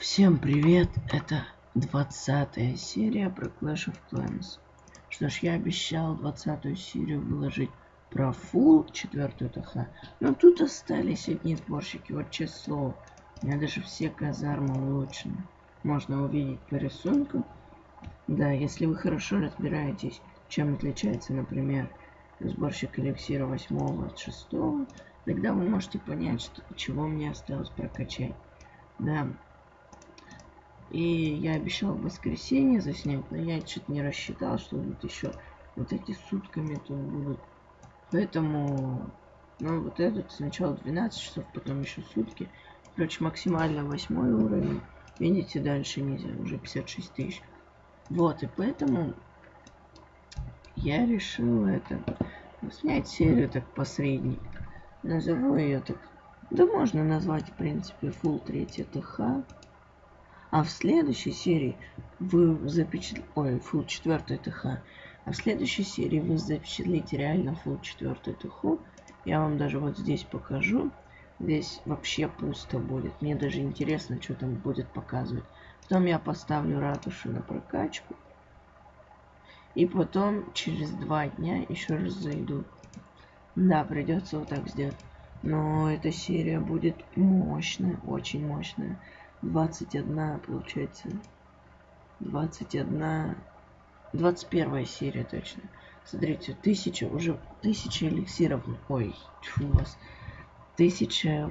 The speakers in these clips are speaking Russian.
Всем привет, это 20 серия про Clash of Clans. Что ж, я обещал 20 серию выложить про Full 4 ТХ, но тут остались одни сборщики, вот честное слово. У меня даже все казармы улучшены. Можно увидеть по рисунку. Да, если вы хорошо разбираетесь, чем отличается, например, сборщик эликсира 8 от 6, тогда вы можете понять, что, чего мне осталось прокачать. Да, и я обещал в воскресенье заснять, но я что-то не рассчитал, что вот еще вот эти сутками тут будут. Поэтому, ну вот этот сначала 12 часов, потом еще сутки. Короче, максимально восьмой уровень. Видите, дальше нельзя, уже 56 тысяч. Вот, и поэтому я решил это снять серию так посредний. Назову ее так. Да можно назвать, в принципе, full 3 ТХ. А в следующей серии вы запечатлите... Ой, фул 4 ТХ. А в следующей серии вы запечатлите реально фул 4 ТХ. Я вам даже вот здесь покажу. Здесь вообще пусто будет. Мне даже интересно, что там будет показывать. Потом я поставлю ратушу на прокачку. И потом через два дня еще раз зайду. Да, придется вот так сделать. Но эта серия будет мощная, очень мощная. 21, получается. 21. 21 серия точно. Смотрите, тысяча, уже тысяча эликсиров. Ой, тьфу вас. Тысяча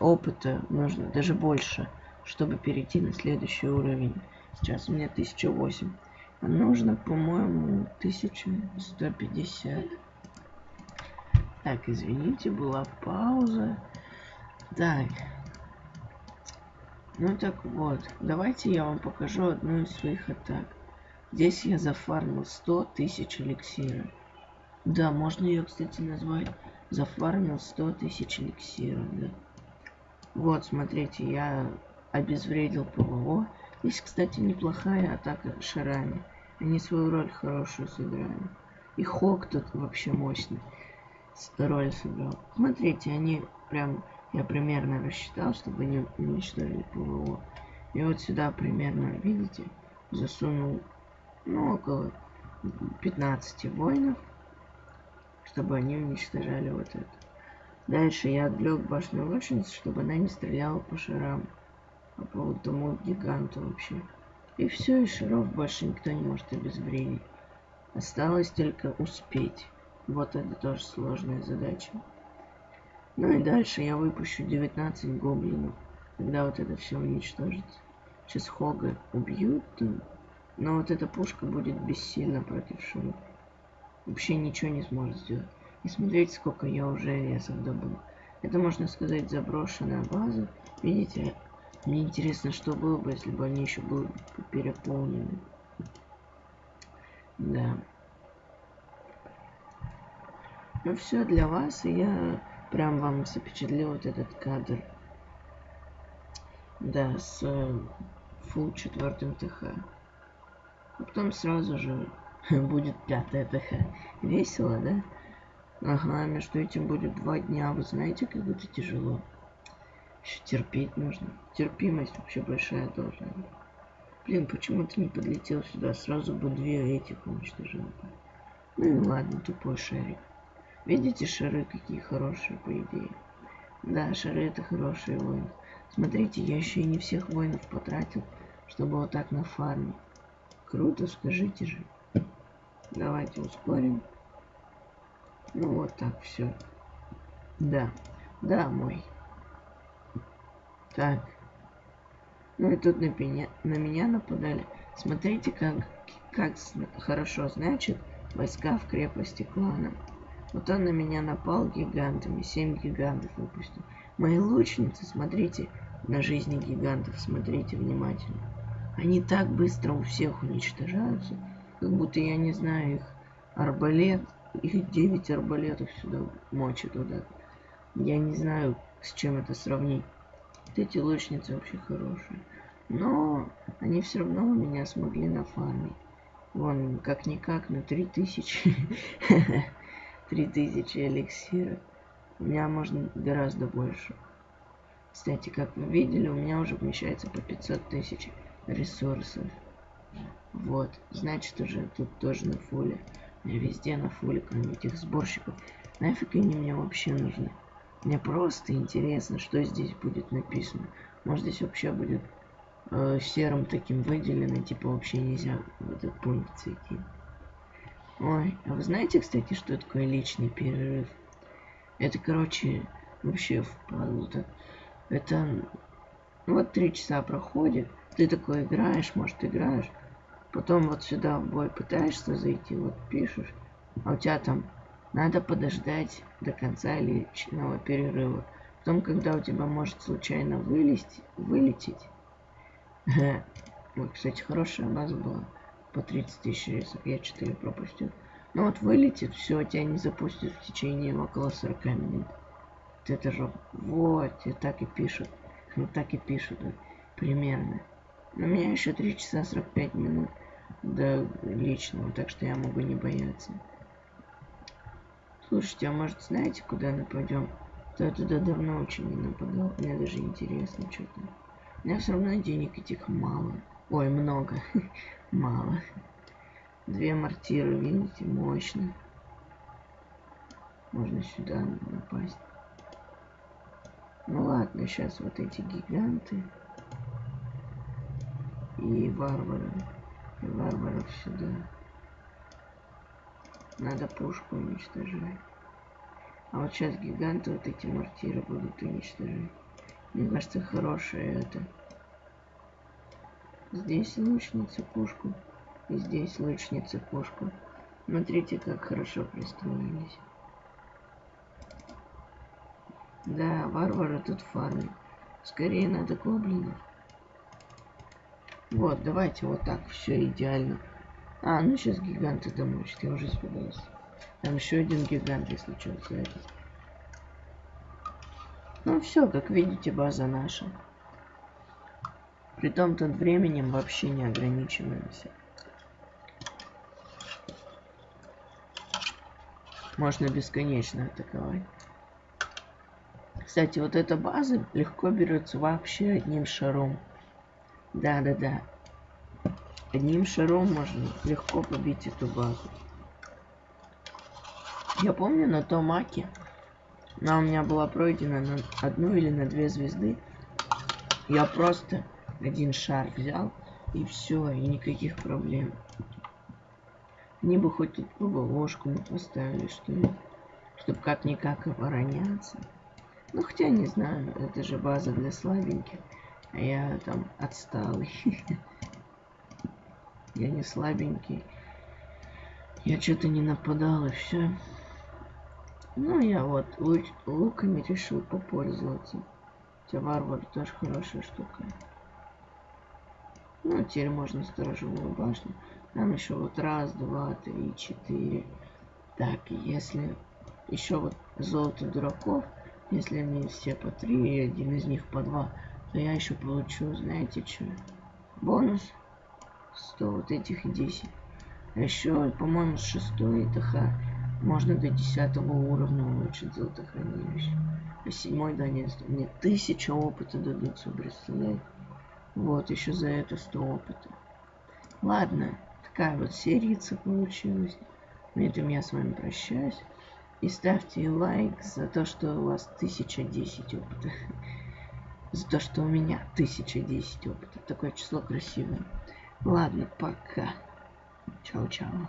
опыта нужно, даже больше, чтобы перейти на следующий уровень. Сейчас у меня 1008. А нужно, по-моему, 1150. Так, извините, была пауза. Так, ну так вот, давайте я вам покажу одну из своих атак. Здесь я зафармил 100 тысяч эликсира. Да, можно ее, кстати, назвать зафармил 100 тысяч эликсира, да. Вот, смотрите, я обезвредил ПВО. Здесь, кстати, неплохая атака шарами. Они свою роль хорошую сыграли. И Хок тут вообще мощный роль сыграл. Смотрите, они прям я примерно рассчитал, чтобы не уничтожили ПВО. И вот сюда примерно, видите, засунул, ну, около 15 воинов, чтобы они уничтожали вот это. Дальше я отвлек башню лучницы, чтобы она не стреляла по шарам. А по тому гиганту вообще. И все, и шаров больше никто не может обезвредить. Осталось только успеть. Вот это тоже сложная задача. Ну и дальше я выпущу 19 гоблинов, когда вот это все уничтожится. Сейчас Хога убьют, но вот эта пушка будет бессильна против Шура. Вообще ничего не сможет сделать. И смотрите, сколько я уже лесов добыл. Это, можно сказать, заброшенная база. Видите, мне интересно, что было бы, если бы они еще были переполнены. Да. Ну все для вас, и я прям вам запечатлел вот этот кадр. Да, с full четвертым ТХ. А потом сразу же будет пятая ТХ. Весело, да? Ага, между этим будет два дня. Вы знаете, как это тяжело. Еще терпеть нужно. Терпимость вообще большая должна быть. Блин, почему ты не подлетел сюда? Сразу бы две этих уничтожил. Ну ладно, тупой шарик. Видите, шары какие хорошие, по идее. Да, шары это хорошие воины. Смотрите, я еще и не всех воинов потратил, чтобы вот так на фарме. Круто, скажите же. Давайте ускорим. Ну вот так, все. Да, да, мой. Так. Ну и тут на меня, на меня нападали. Смотрите, как, как хорошо значит войска в крепости клана. Вот он на меня напал гигантами. Семь гигантов выпустил. Мои лучницы, смотрите на жизни гигантов, смотрите внимательно. Они так быстро у всех уничтожаются, как будто я не знаю их арбалет, их 9 арбалетов сюда мочат туда. Я не знаю, с чем это сравнить. Вот эти лучницы вообще хорошие. Но они все равно у меня смогли нафармить. Вон, как-никак, на 3000. 3000 эликсира. У меня можно гораздо больше. Кстати, как вы видели, у меня уже вмещается по 500 тысяч ресурсов. Вот, значит уже тут тоже на фуле. Я везде на фуле, кроме этих сборщиков. Нафиг они мне вообще нужны? Мне просто интересно, что здесь будет написано. Может здесь вообще будет э, серым таким выделено, типа вообще нельзя в этот пункт зайти. Ой, а вы знаете, кстати, что такое личный перерыв? Это, короче, вообще впадло так. Это вот три часа проходит, ты такой играешь, может играешь, потом вот сюда в бой пытаешься зайти, вот пишешь, а у тебя там надо подождать до конца личного перерыва. Потом, когда у тебя может случайно вылезть, вылететь. Вот, кстати, хорошая база была. По 30 тысяч рейсов. Я 4 пропустил. Ну вот вылетит, все, тебя не запустит в течение около 40 минут. Вот это же... Вот, и так и пишут. Ну так и пишут. Примерно. У меня еще 3 часа 45 минут до личного, так что я могу не бояться. Слушайте, а может знаете, куда нападем? То я туда давно очень не нападал. Мне даже интересно что-то. У меня все равно денег этих мало. Ой, много. мало. Две мортиры, видите, мощно. Можно сюда напасть. Ну ладно, сейчас вот эти гиганты. И варвары. И варваров сюда. Надо пушку уничтожать. А вот сейчас гиганты вот эти мортиры будут уничтожать. Мне кажется, хорошее это. Здесь лучница пушку. И здесь лучница пушку. Смотрите, как хорошо пристроились. Да, варвары тут фармят. Скорее надо гоблинов. Вот, давайте вот так, все идеально. А, ну сейчас гиганты домочат, я уже испугался. Там еще один гигант, если что, этот. Ну все, как видите, база наша. При том тут временем вообще не ограничиваемся. Можно бесконечно атаковать. Кстати, вот эта база легко берется вообще одним шаром. Да-да-да. Одним шаром можно легко побить эту базу. Я помню на том аке, она у меня была пройдена на одну или на две звезды. Я просто один шар взял, и все, и никаких проблем. Они бы хоть тут ложку не поставили, что ли, чтобы как-никак обороняться. Ну, хотя, не знаю, это же база для слабеньких, а я там отсталый. Я не слабенький. Я что-то не нападал и все. Ну, я вот луками решил попользоваться. Хотя варвар тоже хорошая штука. Ну, теперь можно сторожевую башню. Там еще вот раз, два, три, четыре. Так, если еще вот золото дураков, если они все по три, и один из них по два, то я еще получу, знаете что, бонус 100 вот этих 10. А еще, по-моему, с 6 ТХ можно до 10 уровня улучшить золотохранилище. А 7 да нет, мне 1000 опыта дадутся, представляете? Вот, еще за это 100 опыта. Ладно, такая вот серица получилась. На этом я с вами прощаюсь. И ставьте лайк за то, что у вас 1010 опыта. За то, что у меня 1010 опыта. Такое число красивое. Ладно, пока. Чао-чао.